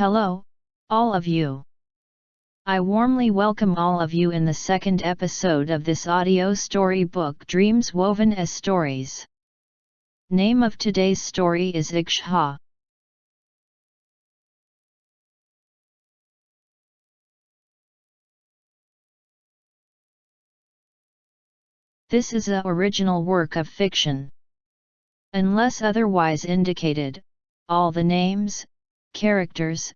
Hello, all of you. I warmly welcome all of you in the second episode of this audio storybook Dreams Woven as Stories. Name of today's story is Iksha. This is a original work of fiction. Unless otherwise indicated, all the names, characters,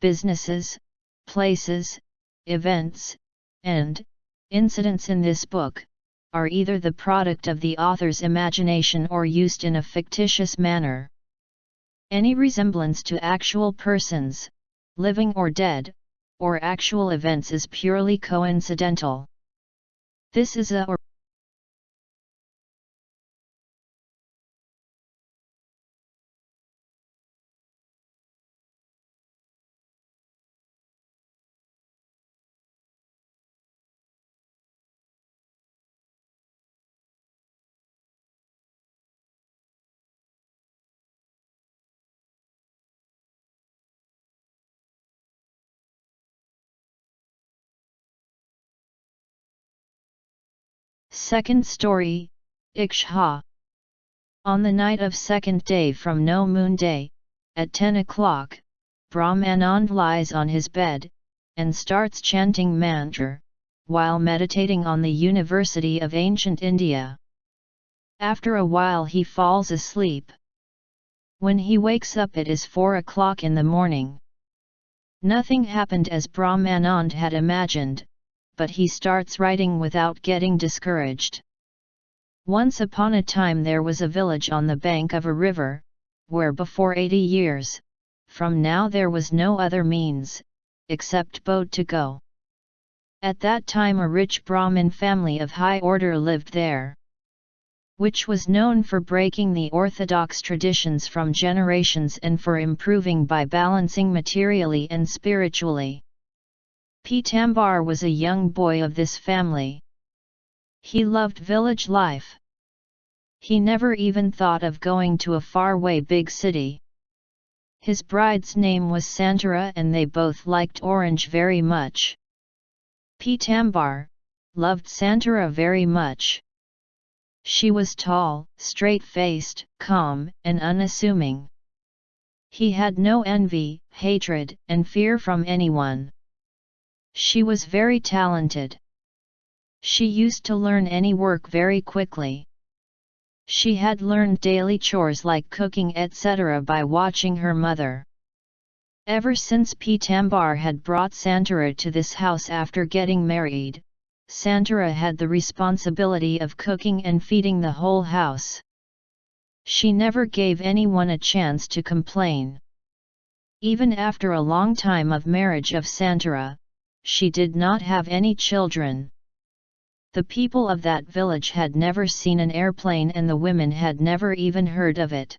businesses, places, events, and incidents in this book are either the product of the author's imagination or used in a fictitious manner. Any resemblance to actual persons, living or dead, or actual events is purely coincidental. This is a Second story, Iksha. On the night of second day from no moon day, at 10 o'clock, Brahmanand lies on his bed, and starts chanting mantra, while meditating on the University of Ancient India. After a while he falls asleep. When he wakes up it is 4 o'clock in the morning. Nothing happened as Brahmanand had imagined, but he starts writing without getting discouraged. Once upon a time there was a village on the bank of a river, where before 80 years, from now there was no other means, except boat to go. At that time a rich Brahmin family of high order lived there, which was known for breaking the orthodox traditions from generations and for improving by balancing materially and spiritually. Pitambar was a young boy of this family. He loved village life. He never even thought of going to a faraway big city. His bride's name was Santara and they both liked orange very much. Pitambar loved Santara very much. She was tall, straight-faced, calm, and unassuming. He had no envy, hatred, and fear from anyone. She was very talented. She used to learn any work very quickly. She had learned daily chores like cooking etc. by watching her mother. Ever since Pitambar had brought Santara to this house after getting married, Santara had the responsibility of cooking and feeding the whole house. She never gave anyone a chance to complain. Even after a long time of marriage of Santara, she did not have any children. The people of that village had never seen an airplane and the women had never even heard of it.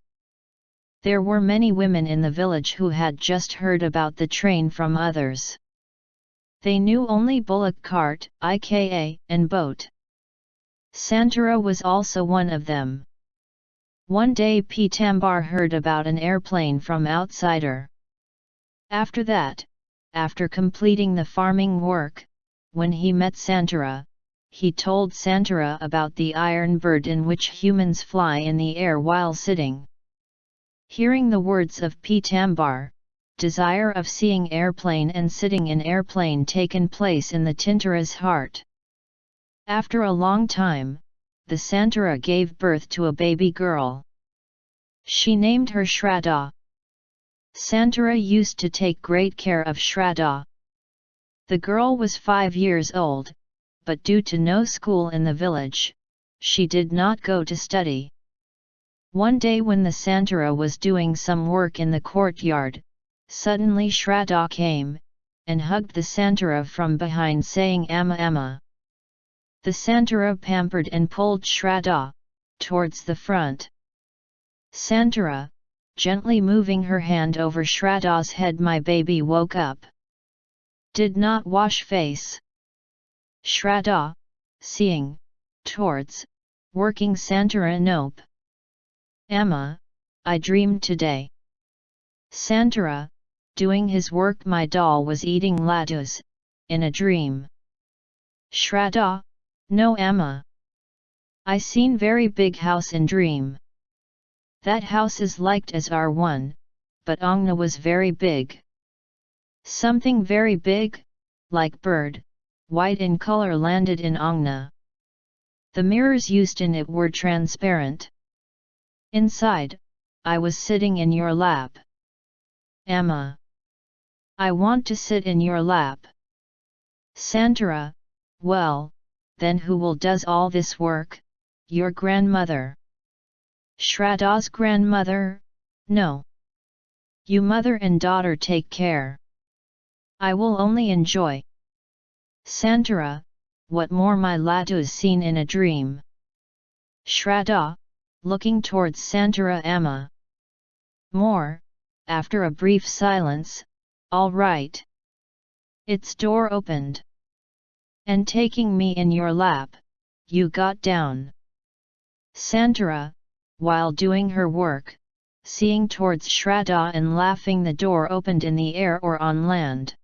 There were many women in the village who had just heard about the train from others. They knew only bullock cart, IKA, and boat. Santara was also one of them. One day Pitambar heard about an airplane from outsider. After that, after completing the farming work, when he met Santara, he told Santara about the iron bird in which humans fly in the air while sitting. Hearing the words of Pitambar, desire of seeing airplane and sitting in airplane taken place in the Santara's heart. After a long time, the Santara gave birth to a baby girl. She named her Shraddha. Santara used to take great care of Shraddha. The girl was five years old, but due to no school in the village, she did not go to study. One day when the Santara was doing some work in the courtyard, suddenly Shraddha came, and hugged the Santara from behind saying Amma Amma. The Santara pampered and pulled Shraddha, towards the front. Santara, gently moving her hand over Shraddha's head my baby woke up. Did not wash face. Shraddha, seeing, towards, working Santara Nope. Amma, I dreamed today. Santara, doing his work my doll was eating laddus, in a dream. Shraddha, no Amma. I seen very big house in dream. That house is liked as our one, but Angna was very big. Something very big, like bird, white in color landed in Angna. The mirrors used in it were transparent. Inside, I was sitting in your lap. Amma. I want to sit in your lap. Santara, well, then who will does all this work? Your grandmother. Shraddha's grandmother? No. You mother and daughter take care. I will only enjoy. Santara, what more my laddus seen in a dream. Shraddha, looking towards Santara Amma. More, after a brief silence, all right. Its door opened. And taking me in your lap, you got down. Santara, while doing her work, seeing towards Shraddha and laughing the door opened in the air or on land.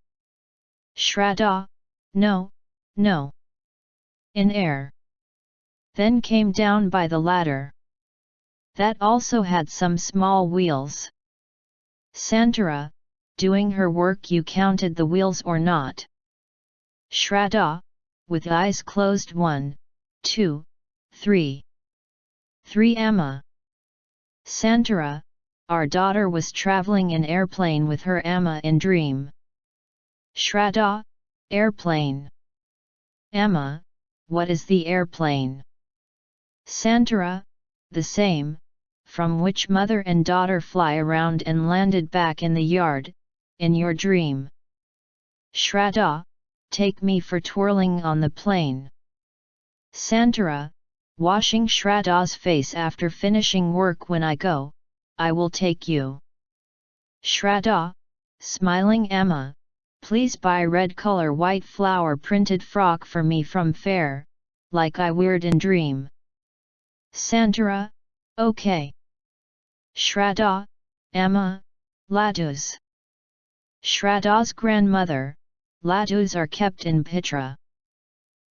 Shraddha, no, no. In air. Then came down by the ladder. That also had some small wheels. Santara, doing her work you counted the wheels or not. Shraddha, with eyes closed one, two, three. Three Amma. Santara, our daughter was travelling in airplane with her Amma in dream. Shraddha, airplane. Amma, what is the airplane? Santara, the same, from which mother and daughter fly around and landed back in the yard, in your dream. Shraddha, take me for twirling on the plane. Santara, washing Shraddha's face after finishing work when I go, I will take you. Shraddha, smiling Amma, please buy red color white flower printed frock for me from fair, like I weird in dream. Santara, okay. Shraddha, Amma, Laddus. Shraddha's grandmother, Laddus are kept in Pitra.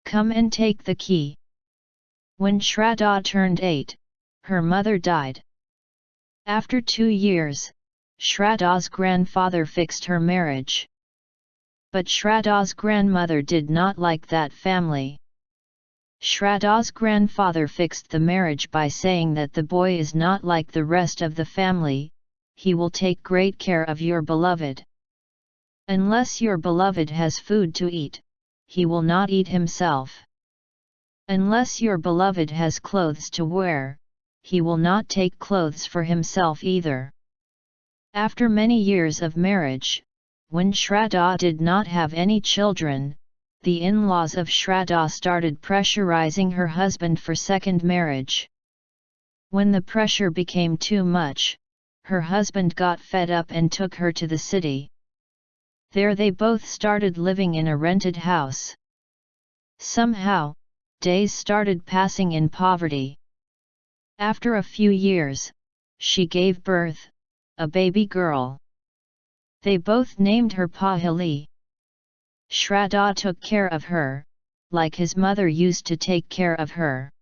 Come and take the key. When Shraddha turned eight, her mother died. After two years, Shraddha's grandfather fixed her marriage. But Shraddha's grandmother did not like that family. Shraddha's grandfather fixed the marriage by saying that the boy is not like the rest of the family, he will take great care of your beloved. Unless your beloved has food to eat, he will not eat himself. Unless your beloved has clothes to wear, he will not take clothes for himself either. After many years of marriage, when Shraddha did not have any children, the in-laws of Shraddha started pressurizing her husband for second marriage. When the pressure became too much, her husband got fed up and took her to the city. There they both started living in a rented house. Somehow, days started passing in poverty. After a few years, she gave birth, a baby girl. They both named her Pahili. Shraddha took care of her, like his mother used to take care of her.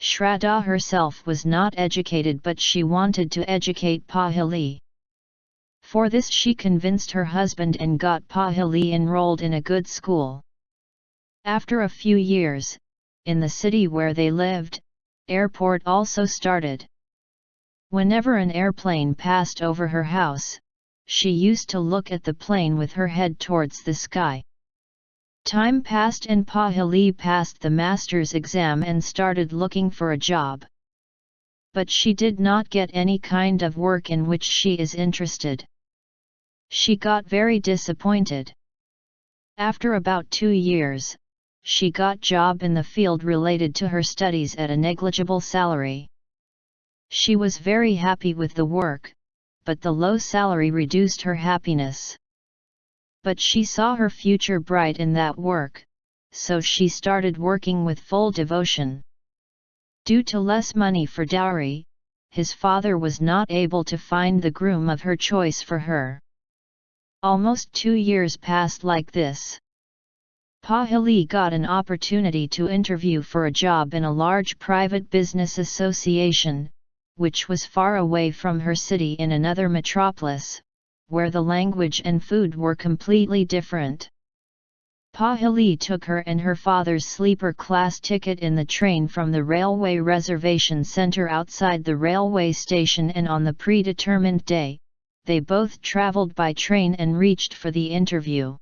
Shraddha herself was not educated but she wanted to educate Pahili. For this she convinced her husband and got Pahili enrolled in a good school. After a few years, in the city where they lived, airport also started. Whenever an airplane passed over her house, she used to look at the plane with her head towards the sky. Time passed and Pahili passed the master's exam and started looking for a job. But she did not get any kind of work in which she is interested. She got very disappointed. After about two years, she got job in the field related to her studies at a negligible salary. She was very happy with the work, but the low salary reduced her happiness. But she saw her future bright in that work, so she started working with full devotion. Due to less money for dowry, his father was not able to find the groom of her choice for her. Almost two years passed like this. Pahili got an opportunity to interview for a job in a large private business association, which was far away from her city in another metropolis, where the language and food were completely different. Pahili took her and her father's sleeper class ticket in the train from the railway reservation center outside the railway station and on the predetermined day, they both traveled by train and reached for the interview.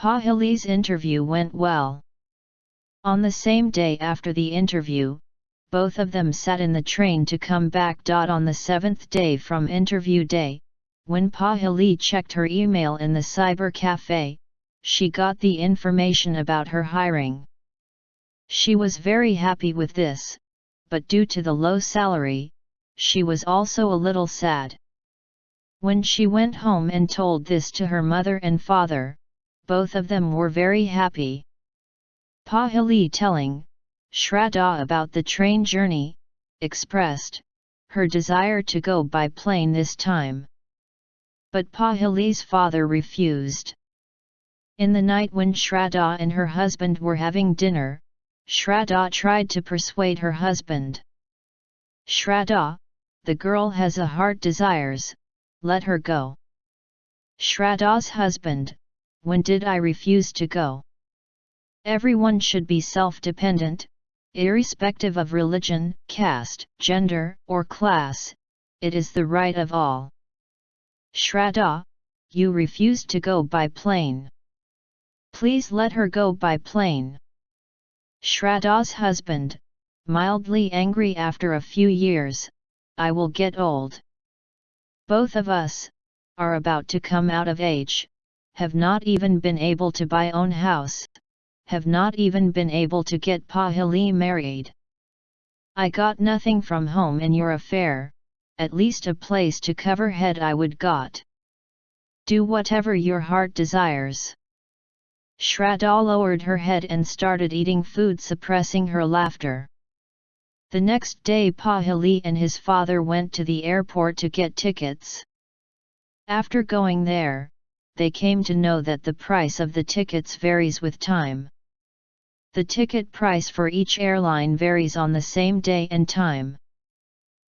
Pahili's interview went well. On the same day after the interview, both of them sat in the train to come back. On the seventh day from interview day, when Pahili checked her email in the cyber cafe, she got the information about her hiring. She was very happy with this, but due to the low salary, she was also a little sad. When she went home and told this to her mother and father, both of them were very happy. Pahili telling, Shraddha about the train journey, expressed, her desire to go by plane this time. But Pahili's father refused. In the night when Shraddha and her husband were having dinner, Shraddha tried to persuade her husband. Shraddha, the girl has a heart desires, let her go. Shraddha's husband, when did I refuse to go? Everyone should be self-dependent, irrespective of religion, caste, gender, or class, it is the right of all. Shraddha, you refused to go by plane. Please let her go by plane. Shraddha's husband, mildly angry after a few years, I will get old. Both of us, are about to come out of age, have not even been able to buy own house, have not even been able to get Pahili married. I got nothing from home in your affair, at least a place to cover head I would got. Do whatever your heart desires. Shraddha lowered her head and started eating food suppressing her laughter. The next day Pahili and his father went to the airport to get tickets. After going there, they came to know that the price of the tickets varies with time. The ticket price for each airline varies on the same day and time.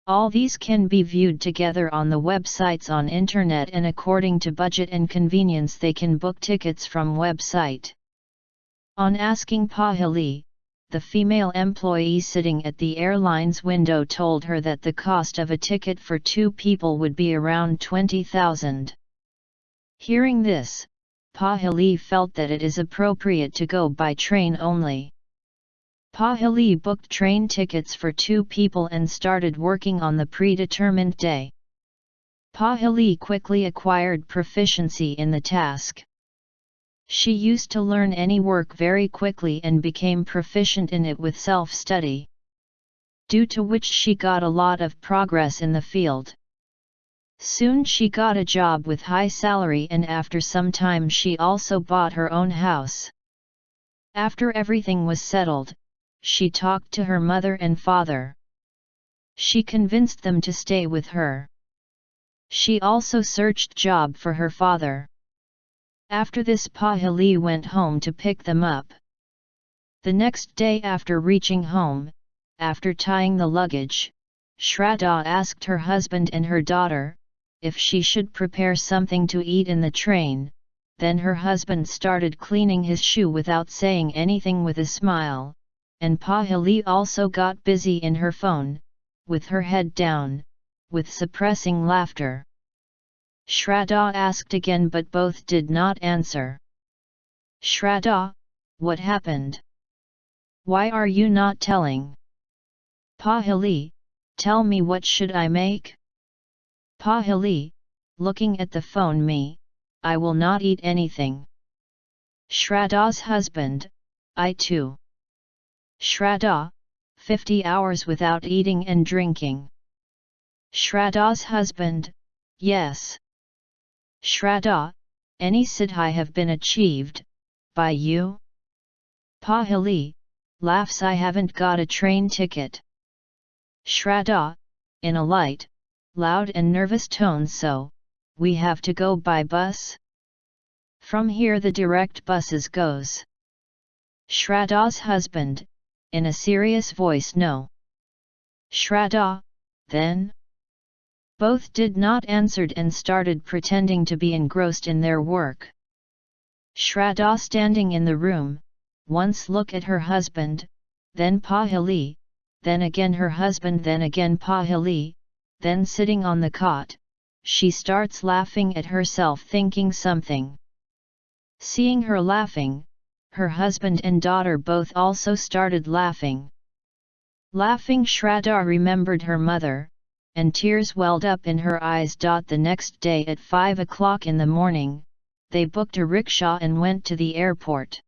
All these can be viewed together on the websites on internet and according to budget and convenience they can book tickets from website. On asking Pahili, the female employee sitting at the airline's window told her that the cost of a ticket for two people would be around 20,000. Hearing this, Pahili felt that it is appropriate to go by train only. Pahili booked train tickets for two people and started working on the predetermined day. Pahili quickly acquired proficiency in the task. She used to learn any work very quickly and became proficient in it with self-study. Due to which she got a lot of progress in the field. Soon she got a job with high salary and after some time she also bought her own house. After everything was settled, she talked to her mother and father. She convinced them to stay with her. She also searched job for her father. After this Pahili went home to pick them up. The next day after reaching home, after tying the luggage, Shraddha asked her husband and her daughter, if she should prepare something to eat in the train, then her husband started cleaning his shoe without saying anything with a smile, and Pahili also got busy in her phone, with her head down, with suppressing laughter. Shraddha asked again but both did not answer. Shraddha, what happened? Why are you not telling? Pahili, tell me what should I make? Pahili, looking at the phone me, I will not eat anything. Shraddha's husband, I too. Shraddha, 50 hours without eating and drinking. Shraddha's husband, yes. Shraddha, any siddhi have been achieved, by you? Pahili, laughs I haven't got a train ticket. Shraddha, in a light, loud and nervous tone so, we have to go by bus? From here the direct buses goes. Shraddha's husband, in a serious voice no. Shraddha, then? Both did not answered and started pretending to be engrossed in their work. Shraddha standing in the room, once look at her husband, then Pahili, then again her husband then again Pahili, then sitting on the cot, she starts laughing at herself thinking something. Seeing her laughing, her husband and daughter both also started laughing. Laughing Shraddha remembered her mother, and tears welled up in her eyes. The next day at 5 o'clock in the morning, they booked a rickshaw and went to the airport.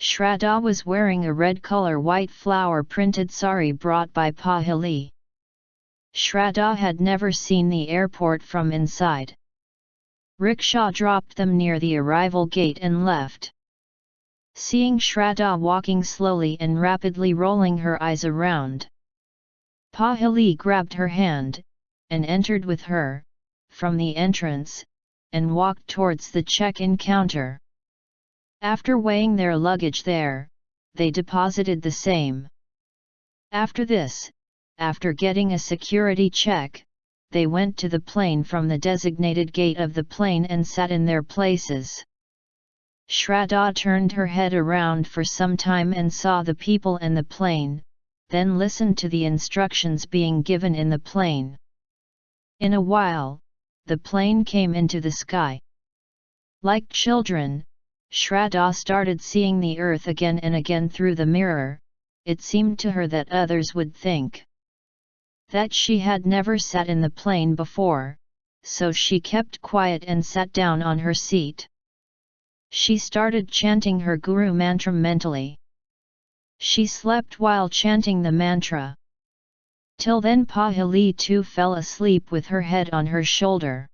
Shraddha was wearing a red color white flower printed sari brought by Pahili. Shraddha had never seen the airport from inside. Rickshaw dropped them near the arrival gate and left. Seeing Shraddha walking slowly and rapidly rolling her eyes around. Pahili grabbed her hand, and entered with her, from the entrance, and walked towards the check-in counter. After weighing their luggage there, they deposited the same. After this, after getting a security check, they went to the plane from the designated gate of the plane and sat in their places. Shraddha turned her head around for some time and saw the people and the plane, then listened to the instructions being given in the plane. In a while, the plane came into the sky. Like children, Shraddha started seeing the earth again and again through the mirror, it seemed to her that others would think that she had never sat in the plane before, so she kept quiet and sat down on her seat. She started chanting her guru mantra mentally. She slept while chanting the mantra. Till then Pahili too fell asleep with her head on her shoulder.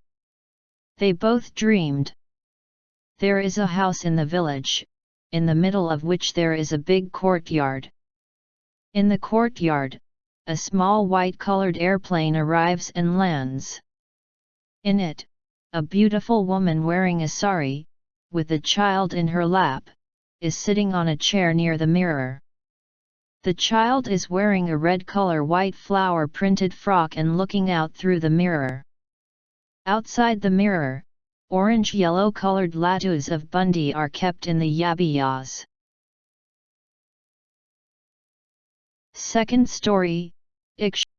They both dreamed. There is a house in the village, in the middle of which there is a big courtyard. In the courtyard, a small white-colored airplane arrives and lands. In it, a beautiful woman wearing a sari, with a child in her lap, is sitting on a chair near the mirror. The child is wearing a red color white flower printed frock and looking out through the mirror. Outside the mirror, orange-yellow colored laddus of bundi are kept in the yabiyas. Second story, Ik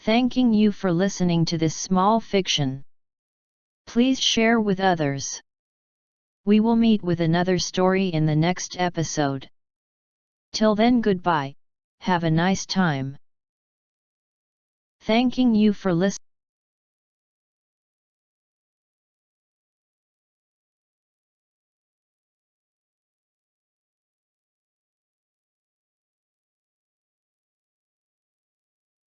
Thanking you for listening to this small fiction. Please share with others. We will meet with another story in the next episode. Till then goodbye, have a nice time. Thanking you for listening.